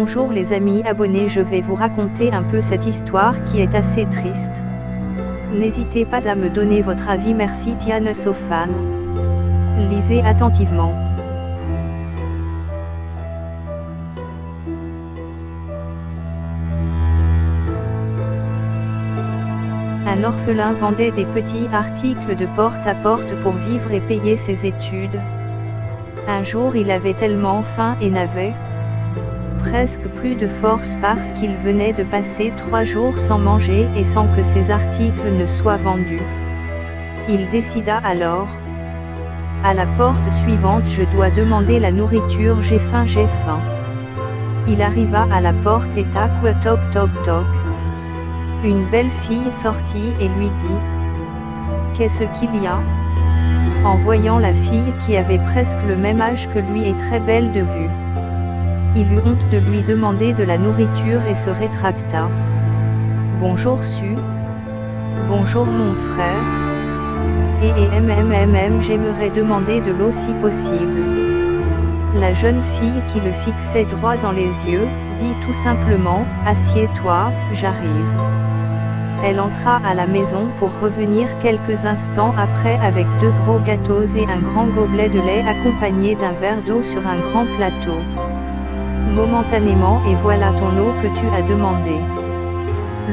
Bonjour les amis abonnés je vais vous raconter un peu cette histoire qui est assez triste. N'hésitez pas à me donner votre avis merci Tiane Sofan. Lisez attentivement. Un orphelin vendait des petits articles de porte à porte pour vivre et payer ses études. Un jour il avait tellement faim et n'avait presque plus de force parce qu'il venait de passer trois jours sans manger et sans que ses articles ne soient vendus. Il décida alors. À la porte suivante je dois demander la nourriture j'ai faim j'ai faim. Il arriva à la porte et tac toc toc toc. Une belle fille sortit et lui dit. Qu'est-ce qu'il y a? En voyant la fille qui avait presque le même âge que lui et très belle de vue. Il eut honte de lui demander de la nourriture et se rétracta. Bonjour Su. Bonjour mon frère. Et et mmmmm j'aimerais demander de l'eau si possible. La jeune fille qui le fixait droit dans les yeux, dit tout simplement, Assieds-toi, j'arrive. Elle entra à la maison pour revenir quelques instants après avec deux gros gâteaux et un grand gobelet de lait accompagné d'un verre d'eau sur un grand plateau. Momentanément et voilà ton eau que tu as demandé.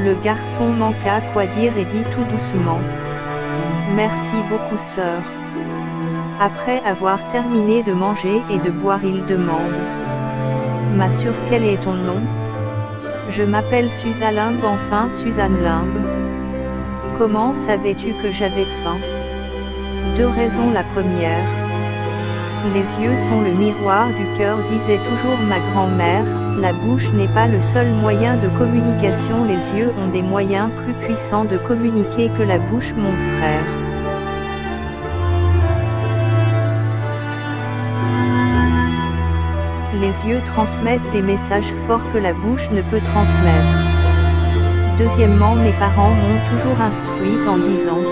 Le garçon manqua quoi dire et dit tout doucement. Merci beaucoup sœur. Après avoir terminé de manger et de boire il demande. M'assure quel est ton nom? Je m'appelle Suzanne Limbe enfin Suzanne Limbe. Comment savais-tu que j'avais faim? Deux raisons la première. Les yeux sont le miroir du cœur disait toujours ma grand-mère, la bouche n'est pas le seul moyen de communication les yeux ont des moyens plus puissants de communiquer que la bouche mon frère. Les yeux transmettent des messages forts que la bouche ne peut transmettre. Deuxièmement mes parents m'ont toujours instruite en disant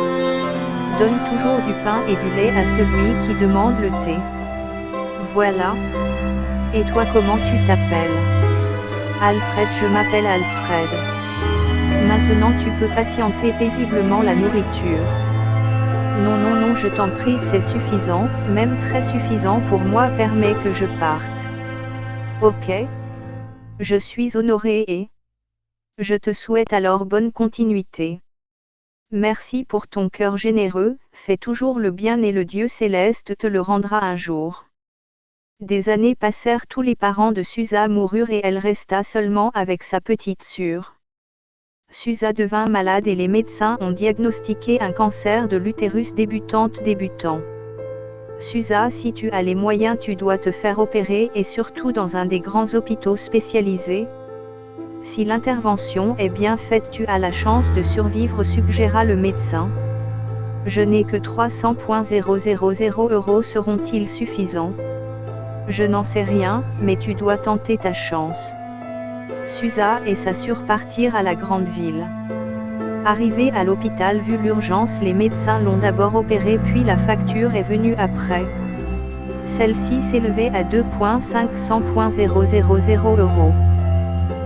Donne toujours du pain et du lait à celui qui demande le thé. Voilà. Et toi comment tu t'appelles? Alfred je m'appelle Alfred. Maintenant tu peux patienter paisiblement la nourriture. Non non non je t'en prie c'est suffisant, même très suffisant pour moi permet que je parte. Ok. Je suis honoré et... Je te souhaite alors bonne continuité. Merci pour ton cœur généreux, fais toujours le bien et le Dieu céleste te le rendra un jour. Des années passèrent tous les parents de Susa moururent et elle resta seulement avec sa petite sœur. Susa devint malade et les médecins ont diagnostiqué un cancer de l'utérus débutante débutant. Susa si tu as les moyens tu dois te faire opérer et surtout dans un des grands hôpitaux spécialisés. Si l'intervention est bien faite tu as la chance de survivre suggéra le médecin. Je n'ai que 300.000 euros seront-ils suffisants? Je n'en sais rien, mais tu dois tenter ta chance. Susa et sa partirent à la grande ville. Arrivé à l'hôpital vu l'urgence les médecins l'ont d'abord opéré puis la facture est venue après. Celle-ci s'élevait à 2.500.000 euros.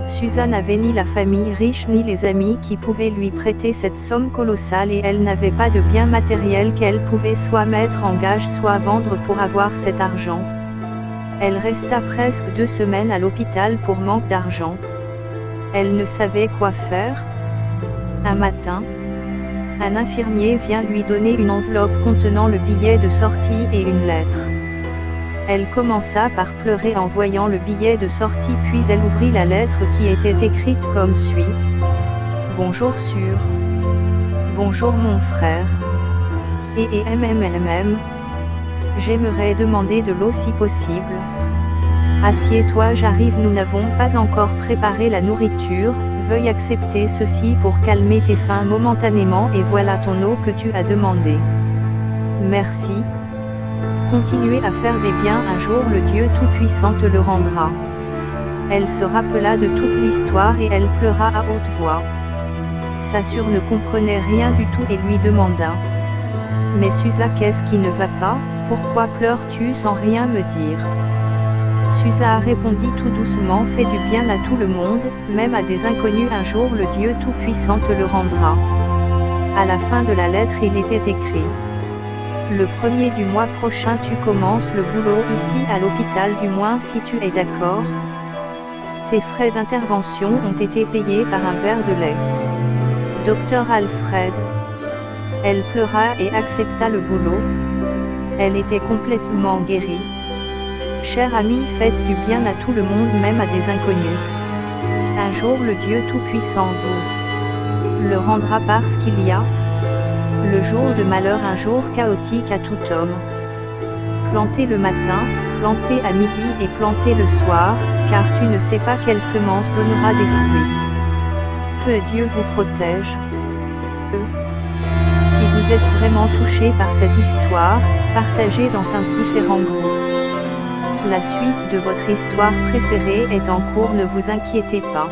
Suzanne n'avait ni la famille riche ni les amis qui pouvaient lui prêter cette somme colossale et elle n'avait pas de bien matériel qu'elle pouvait soit mettre en gage soit vendre pour avoir cet argent. Elle resta presque deux semaines à l'hôpital pour manque d'argent. Elle ne savait quoi faire. Un matin, un infirmier vient lui donner une enveloppe contenant le billet de sortie et une lettre. Elle commença par pleurer en voyant le billet de sortie puis elle ouvrit la lettre qui était écrite comme suit. Bonjour sur. Bonjour mon frère. Et et MMMM. J'aimerais demander de l'eau si possible. Assieds-toi j'arrive nous n'avons pas encore préparé la nourriture, veuille accepter ceci pour calmer tes faims momentanément et voilà ton eau que tu as demandé. Merci. Continuez à faire des biens un jour le Dieu Tout-Puissant te le rendra. Elle se rappela de toute l'histoire et elle pleura à haute voix. Sa sœur ne comprenait rien du tout et lui demanda. Mais Susa qu'est-ce qui ne va pas? Pourquoi pleures-tu sans rien me dire? Susa répondit tout doucement Fais du bien à tout le monde, même à des inconnus un jour le Dieu Tout-Puissant te le rendra. À la fin de la lettre il était écrit. Le premier du mois prochain tu commences le boulot ici à l'hôpital du moins si tu es d'accord. Tes frais d'intervention ont été payés par un verre de lait. Docteur Alfred. Elle pleura et accepta le boulot. Elle était complètement guérie. Cher ami, faites du bien à tout le monde, même à des inconnus. Un jour le Dieu Tout-Puissant vous le rendra parce qu'il y a le jour de malheur, un jour chaotique à tout homme. Plantez le matin, plantez à midi et plantez le soir, car tu ne sais pas quelle semence donnera des fruits. Que Dieu vous protège. Vous êtes vraiment touché par cette histoire, partagez dans un différent groupe. La suite de votre histoire préférée est en cours, ne vous inquiétez pas.